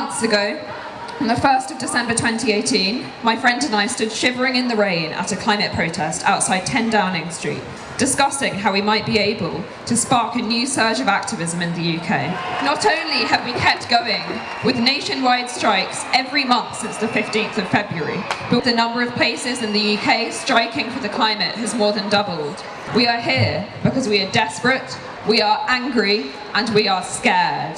months ago, on the 1st of December 2018, my friend and I stood shivering in the rain at a climate protest outside 10 Downing Street, discussing how we might be able to spark a new surge of activism in the UK. Not only have we kept going with nationwide strikes every month since the 15th of February, but the number of places in the UK striking for the climate has more than doubled. We are here because we are desperate, we are angry, and we are scared.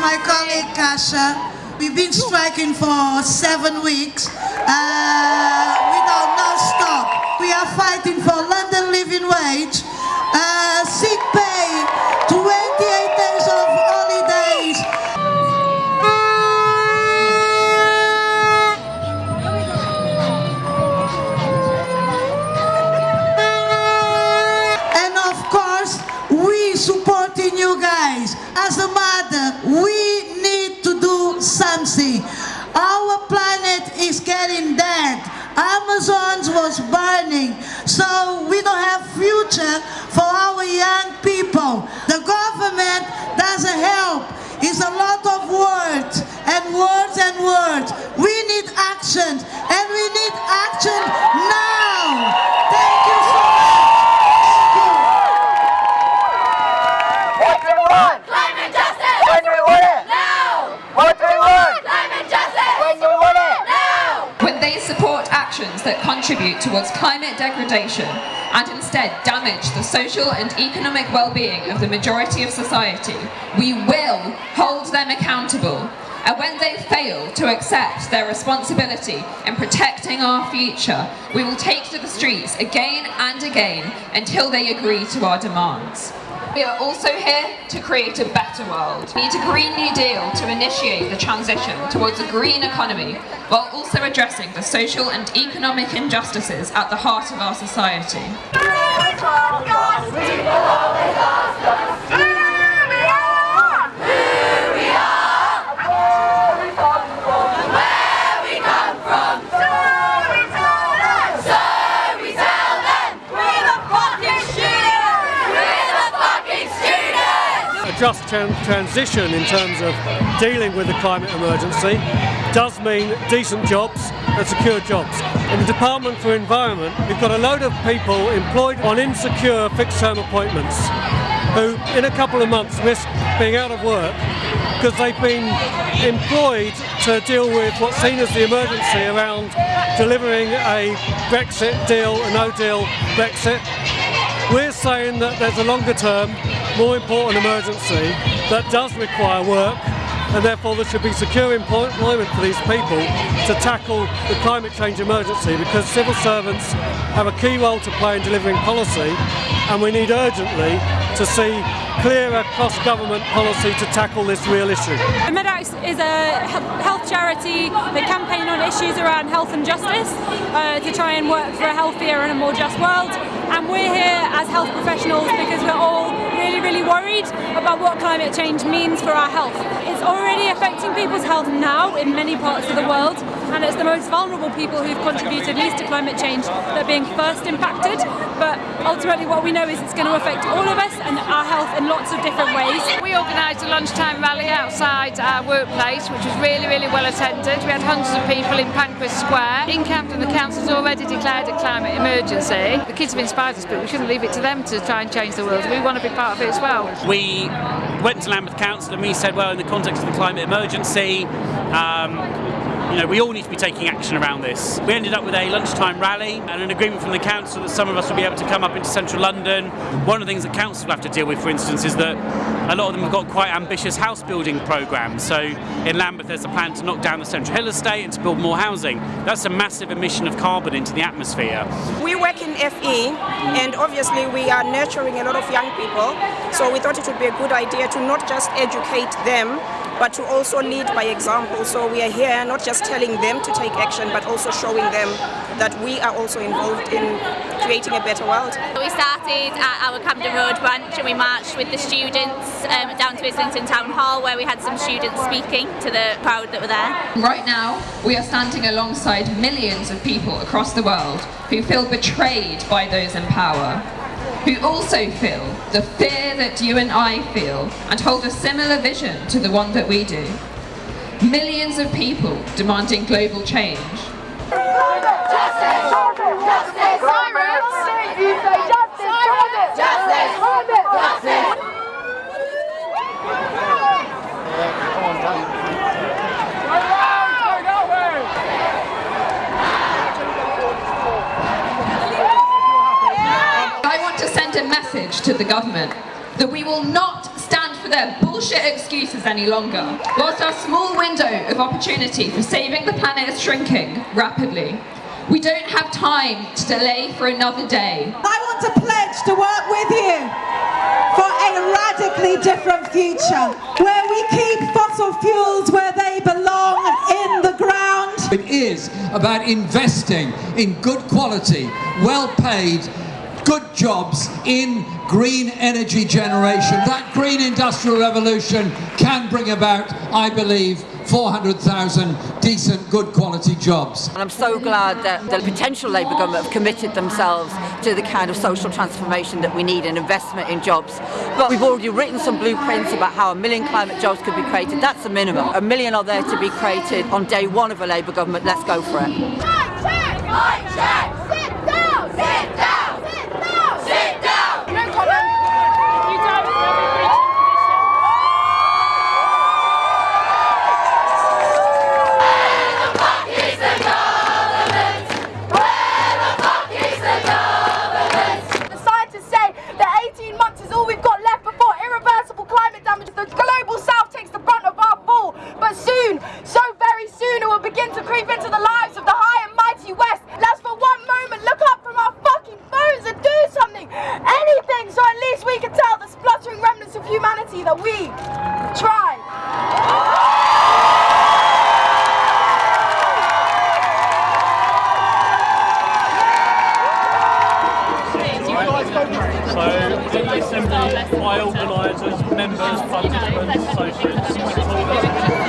My colleague Kasha. We've been striking for seven weeks uh, Our planet is getting dead. Amazon's was burning, so we don't have future for our young people. The government doesn't help. It's a lot of words and words and words. We need action, and we need action now. Thank you so much. Thank you. What do we want? Climate justice! When do we want it? Now! What do we want? Climate justice! When do we want it? Now! when they support actions that contribute towards climate degradation and instead damage the social and economic well-being of the majority of society, we will hold them accountable. And when they fail to accept their responsibility in protecting our future, we will take to the streets again and again until they agree to our demands. We are also here to create a better world. We need a Green New Deal to initiate the transition towards a green economy while also addressing the social and economic injustices at the heart of our society. Where we come from! So we tell them! So we tell them! We're the fucking students! We're the fucking students! A just tran- transition in terms of dealing with the climate emergency does mean decent jobs and secure jobs. In the Department for Environment, we've got a load of people employed on insecure fixed term appointments who, in a couple of months, risk being out of work because they've been employed to deal with what's seen as the emergency around delivering a Brexit deal, a no deal Brexit. We're saying that there's a longer term, more important emergency that does require work and therefore there should be secure employment for these people to tackle the climate change emergency because civil servants have a key role to play in delivering policy and we need urgently to see clearer cross-government policy to tackle this real issue. Medact is a health charity that campaign on issues around health and justice uh, to try and work for a healthier and a more just world. And we're here as health professionals because we're all really, really worried about what climate change means for our health. It's already affecting people's health now in many parts of the world, and it's the most vulnerable people who've contributed least to climate change that are being first impacted. But ultimately, what we know is it's going to affect all of us and our health in lots of different ways. We organised a lunchtime rally outside our workplace, which was really, really well attended. We had hundreds of people in Pancras Square. In Camden, the council's already declared a climate emergency. The kids have inspired us, but we shouldn't leave it to them to try and change the world. We want to be part of it as well. we went to Lambeth Council and we said, well, in the context of the climate emergency, um, you know, we all need to be taking action around this. We ended up with a lunchtime rally and an agreement from the council that some of us will be able to come up into central London. One of the things that council have to deal with, for instance, is that a lot of them have got quite ambitious house building programmes. So in Lambeth, there's a plan to knock down the Central Hill estate and to build more housing. That's a massive emission of carbon into the atmosphere. We work in FE and obviously we are nurturing a lot of young people. So we thought it would be a good idea to not just educate them, but to also lead by example. So we are here not just telling them to take action, but also showing them that we are also involved in creating a better world. We started at our Camden Road branch and we marched with the students um, down to Islington Town Hall where we had some students speaking to the crowd that were there. Right now, we are standing alongside millions of people across the world who feel betrayed by those in power, who also feel the fear that you and I feel and hold a similar vision to the one that we do. Millions of people demanding global change. I want to send a message to the government that we will not stand for their bullshit excuses any longer. Whilst our small window of opportunity for saving the planet is shrinking rapidly, we don't have time to delay for another day. I want to pledge to work with you for a radically different future where we keep fossil fuels where they belong in the ground. It is about investing in good quality, well paid, good jobs in green energy generation. That green industrial revolution can bring about, I believe, 400,000 decent, good quality jobs. And I'm so glad that the potential Labour government have committed themselves to the kind of social transformation that we need and investment in jobs. But we've already written some blueprints about how a million climate jobs could be created. That's a minimum. A million are there to be created on day one of a Labour government. Let's go for it. we try. So, the assembly, I organisers, members, participants, associates, stakeholders,